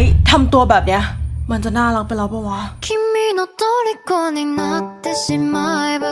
ฮ้ยทำตัวแบบเนี้ย มันจะน่ารักไปแล้วปะวะ君の虜になってしまえば